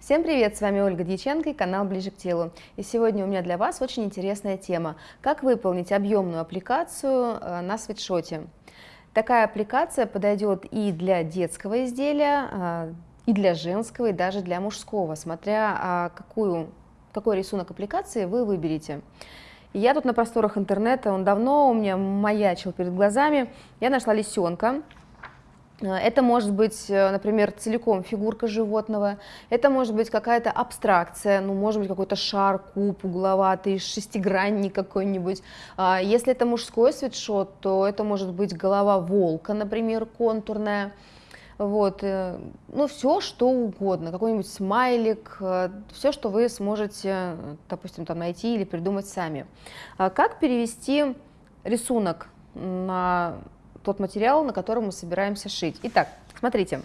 Всем привет, с вами Ольга Дьяченко и канал Ближе к телу. И сегодня у меня для вас очень интересная тема. Как выполнить объемную аппликацию э, на свитшоте. Такая аппликация подойдет и для детского изделия, э, и для женского, и даже для мужского, смотря а, какую, какой рисунок аппликации вы выберете. Я тут на просторах интернета, он давно у меня маячил перед глазами, я нашла лисенка, это может быть, э, например, целиком фигурка животного, это может быть какая-то абстракция, ну, может быть, какой-то шар, куб угловатый, шестигранник какой-нибудь. А, если это мужской свитшот, то это может быть голова волка, например, контурная. Вот, э, ну, все, что угодно, какой-нибудь смайлик, все, что вы сможете, допустим, там найти или придумать сами. А как перевести рисунок на тот материал, на котором мы собираемся шить. Итак, смотрите,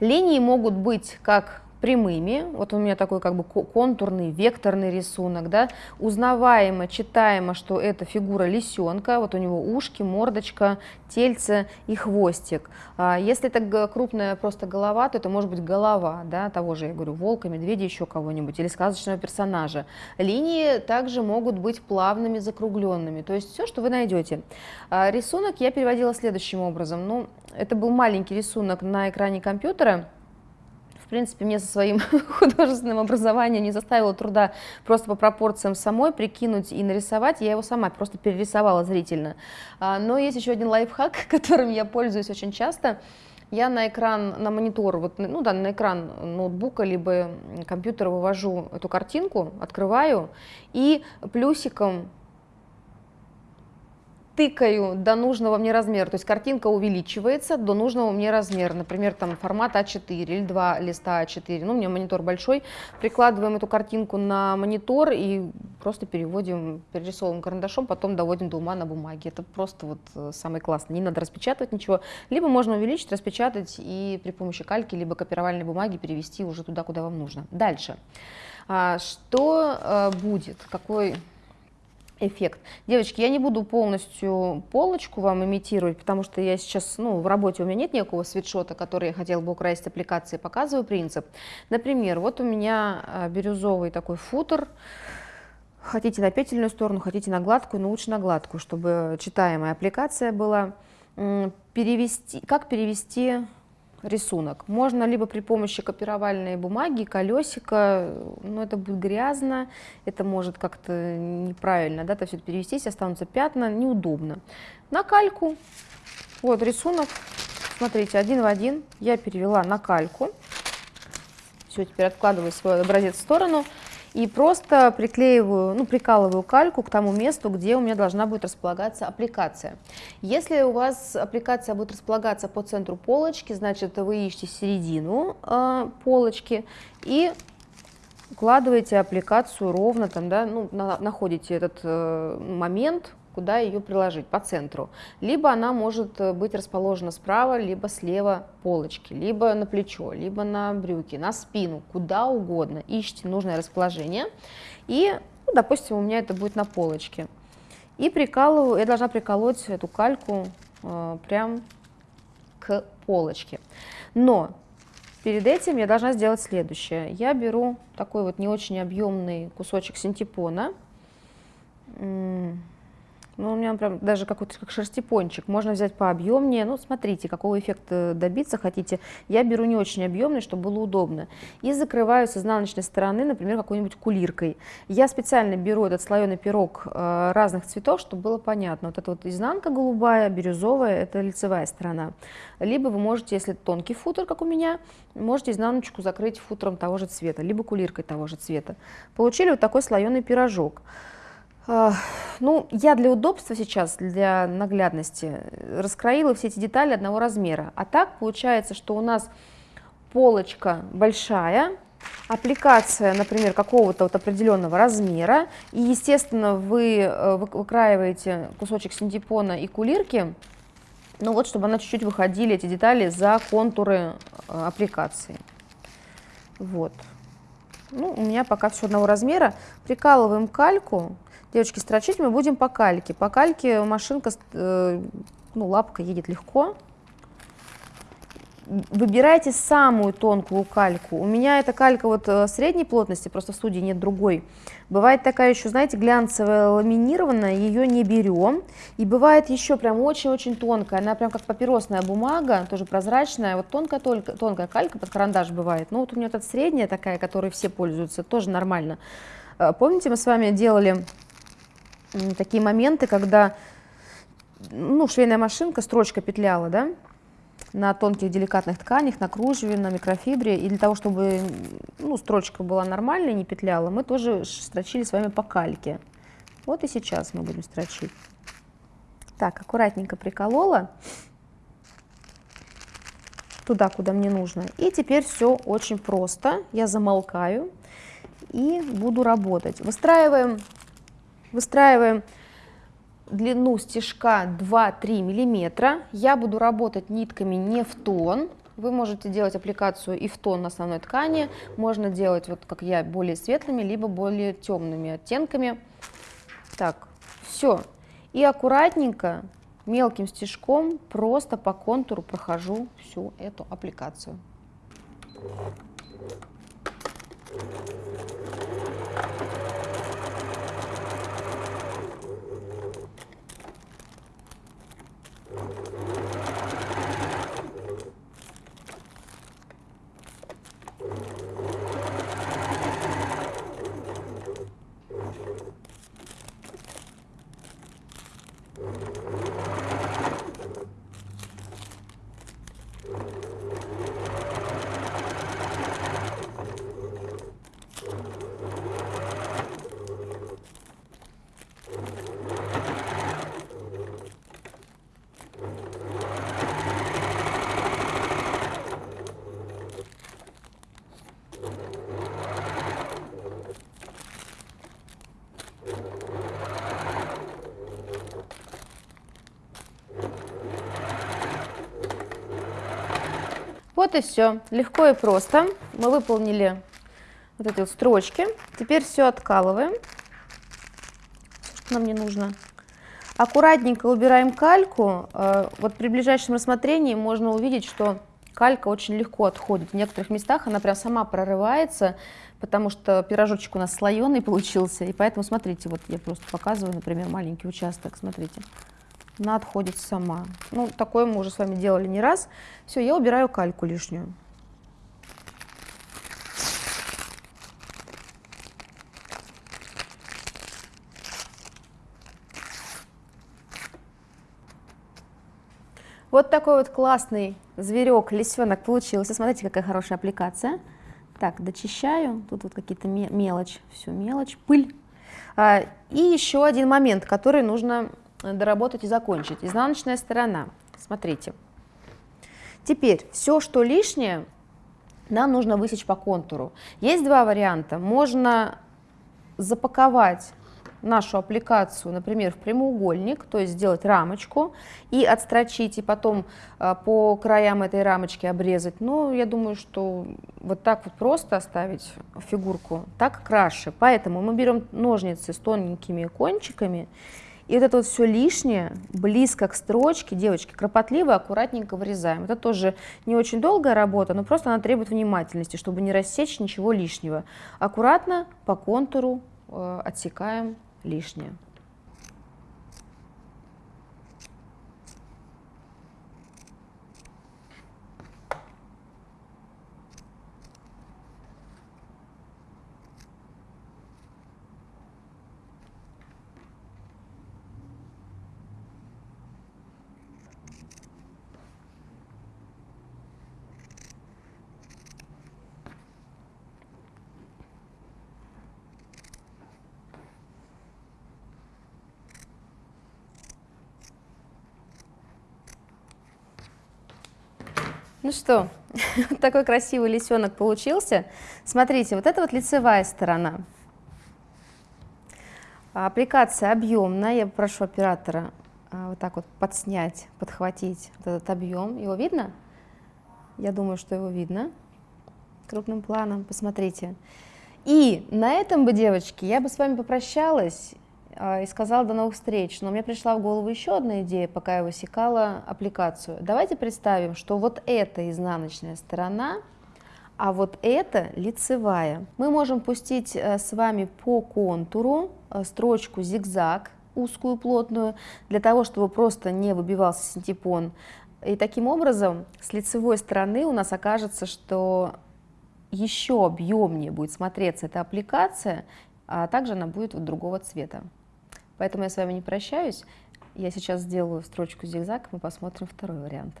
линии могут быть как прямыми, вот у меня такой как бы контурный, векторный рисунок, да, узнаваемо, читаемо, что это фигура лисенка, вот у него ушки, мордочка, тельце и хвостик. А если это крупная просто голова, то это может быть голова, да, того же, я говорю, волка, медведя, еще кого-нибудь, или сказочного персонажа. Линии также могут быть плавными, закругленными, то есть все, что вы найдете. А рисунок я переводила следующим образом, ну, это был маленький рисунок на экране компьютера, в принципе, мне со своим художественным образованием не заставило труда просто по пропорциям самой прикинуть и нарисовать. Я его сама просто перерисовала зрительно. А, но есть еще один лайфхак, которым я пользуюсь очень часто. Я на экран, на монитор, вот, ну да, на экран ноутбука либо компьютера вывожу эту картинку, открываю и плюсиком тыкаю до нужного мне размера, то есть картинка увеличивается до нужного мне размера, например, там формат А4 или два листа А4, ну, у меня монитор большой, прикладываем эту картинку на монитор и просто переводим, перерисовываем карандашом, потом доводим до ума на бумаге. Это просто вот э, самый классный, не надо распечатывать ничего, либо можно увеличить, распечатать и при помощи кальки, либо копировальной бумаги перевести уже туда, куда вам нужно. Дальше. А, что э, будет, какой эффект. Девочки, я не буду полностью полочку вам имитировать, потому что я сейчас, ну, в работе у меня нет никакого свитшота, который я хотела бы украсить аппликации, показываю принцип. Например, вот у меня а, бирюзовый такой футер, хотите на петельную сторону, хотите на гладкую, но лучше на гладкую, чтобы читаемая аппликация была. Перевести, как перевести рисунок. Можно либо при помощи копировальной бумаги, колесика, но это будет грязно, это может как-то неправильно, да, то все это перевестись, останутся пятна, неудобно. На кальку, вот рисунок, смотрите, один в один я перевела на кальку. Все, теперь откладываю свой образец в сторону и просто приклеиваю, ну, прикалываю кальку к тому месту, где у меня должна будет располагаться аппликация. Если у вас аппликация будет располагаться по центру полочки, значит, вы ищете середину э, полочки и укладываете аппликацию ровно, там, да, ну, на, находите этот э, момент, куда ее приложить, по центру. Либо она может э, быть расположена справа, либо слева полочки, либо на плечо, либо на брюки, на спину, куда угодно. Ищите нужное расположение. И, ну, допустим, у меня это будет на полочке. И прикалываю, я должна приколоть эту кальку э, прям к полочке. Но перед этим я должна сделать следующее. Я беру такой вот не очень объемный кусочек синтепона, ну, у меня прям даже какой-то как шерстипончик. Можно взять пообъемнее. Ну, смотрите, какого эффекта добиться хотите. Я беру не очень объемный, чтобы было удобно. И закрываю с изнаночной стороны, например, какой-нибудь кулиркой. Я специально беру этот слоеный пирог э, разных цветов, чтобы было понятно. Вот эта вот изнанка голубая, бирюзовая, это лицевая сторона. Либо вы можете, если тонкий футер, как у меня, можете изнаночку закрыть футером того же цвета, либо кулиркой того же цвета. Получили вот такой слоеный пирожок. Ну, я для удобства сейчас, для наглядности, раскроила все эти детали одного размера. А так получается, что у нас полочка большая, аппликация, например, какого-то вот определенного размера, и, естественно, вы э, выкраиваете кусочек синтепона и кулирки, ну вот, чтобы она чуть-чуть выходили, эти детали, за контуры э, аппликации. Вот. Ну, у меня пока все одного размера. Прикалываем кальку, Девочки, строчить мы будем по кальке. По кальке машинка, э, ну, лапка едет легко. выбирайте самую тонкую кальку. У меня эта калька вот э, средней плотности, просто в студии нет другой. Бывает такая еще, знаете, глянцевая ламинированная, ее не берем. И бывает еще прям очень-очень тонкая, она прям как папиросная бумага, тоже прозрачная. Вот тонкая, тонкая, тонкая калька под карандаш бывает. Ну вот у меня тут средняя такая, которой все пользуются, тоже нормально. Э, помните, мы с вами делали такие моменты, когда ну, швейная машинка, строчка петляла, да, на тонких деликатных тканях, на кружеве, на микрофибре. И для того, чтобы ну, строчка была нормальной, не петляла, мы тоже строчили с вами по кальке. Вот и сейчас мы будем строчить. Так, аккуратненько приколола туда, куда мне нужно. И теперь все очень просто. Я замолкаю и буду работать. Выстраиваем, выстраиваем длину стежка 2-3 миллиметра. Я буду работать нитками не в тон. Вы можете делать аппликацию и в тон на основной ткани. Можно делать, вот как я, более светлыми, либо более темными оттенками. Так, все. И аккуратненько, мелким стежком, просто по контуру прохожу всю эту аппликацию. Вот и все. Легко и просто. Мы выполнили вот эти вот строчки. Теперь все откалываем, что нам не нужно. Аккуратненько убираем кальку. Э, вот при ближайшем рассмотрении можно увидеть, что калька очень легко отходит. В некоторых местах она прям сама прорывается, потому что пирожочек у нас слоеный получился. И поэтому, смотрите, вот я просто показываю, например, маленький участок, смотрите она отходит сама. Ну, такое мы уже с вами делали не раз. Все, я убираю кальку лишнюю. Вот такой вот классный зверек, лисенок получился. Смотрите, какая хорошая аппликация. Так, дочищаю. Тут вот какие-то мелочь, все мелочь, пыль. А, и еще один момент, который нужно доработать и закончить. Изнаночная сторона. Смотрите. Теперь все, что лишнее, нам нужно высечь по контуру. Есть два варианта. Можно запаковать нашу аппликацию, например, в прямоугольник, то есть сделать рамочку и отстрочить, и потом э, по краям этой рамочки обрезать. Но я думаю, что вот так вот просто оставить фигурку так краше. Поэтому мы берем ножницы с тоненькими кончиками и вот это вот все лишнее, близко к строчке, девочки, кропотливо, аккуратненько вырезаем. Это тоже не очень долгая работа, но просто она требует внимательности, чтобы не рассечь ничего лишнего. Аккуратно по контуру э, отсекаем лишнее. Ну что, такой красивый лисенок получился. Смотрите, вот это вот лицевая сторона. Аппликация объемная. Я прошу оператора а, вот так вот подснять, подхватить вот этот объем. Его видно? Я думаю, что его видно крупным планом. Посмотрите. И на этом бы, девочки, я бы с вами попрощалась. И сказала до новых встреч, но мне пришла в голову еще одна идея, пока я высекала аппликацию. Давайте представим, что вот эта изнаночная сторона, а вот это лицевая. Мы можем пустить э, с вами по контуру э, строчку зигзаг, узкую, плотную, для того, чтобы просто не выбивался синтепон. И таким образом с лицевой стороны у нас окажется, что еще объемнее будет смотреться эта аппликация, а также она будет вот другого цвета. Поэтому я с вами не прощаюсь. Я сейчас сделаю строчку зигзаг, мы посмотрим второй вариант.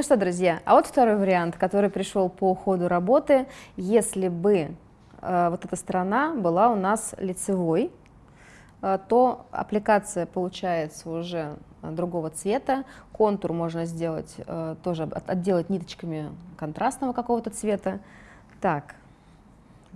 Ну что, друзья, а вот второй вариант, который пришел по ходу работы, если бы э, вот эта сторона была у нас лицевой, э, то аппликация получается уже другого цвета, контур можно сделать, э, тоже отделать ниточками контрастного какого-то цвета. Так,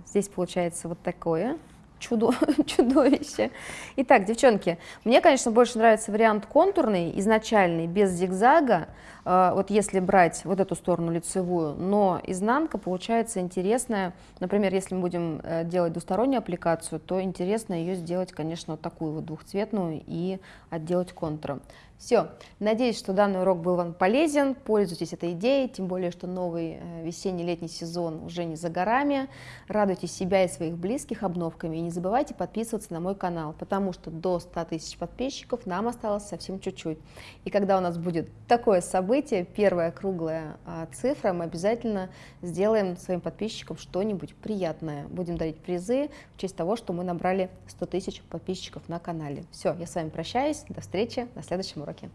здесь получается вот такое чудо, чудовище. Итак, девчонки, мне, конечно, больше нравится вариант контурный, изначальный, без зигзага, вот если брать вот эту сторону лицевую, но изнанка получается интересная. Например, если мы будем э, делать двустороннюю аппликацию, то интересно ее сделать, конечно, вот такую вот двухцветную и отделать контуром. Все, надеюсь, что данный урок был вам полезен, пользуйтесь этой идеей, тем более, что новый э, весенний-летний сезон уже не за горами. Радуйте себя и своих близких обновками и не забывайте подписываться на мой канал, потому что до 100 тысяч подписчиков нам осталось совсем чуть-чуть. И когда у нас будет такое событие, первая круглая а, цифра, мы обязательно сделаем своим подписчикам что-нибудь приятное. Будем дарить призы в честь того, что мы набрали 100 тысяч подписчиков на канале. Все, я с вами прощаюсь, до встречи на следующем уроке.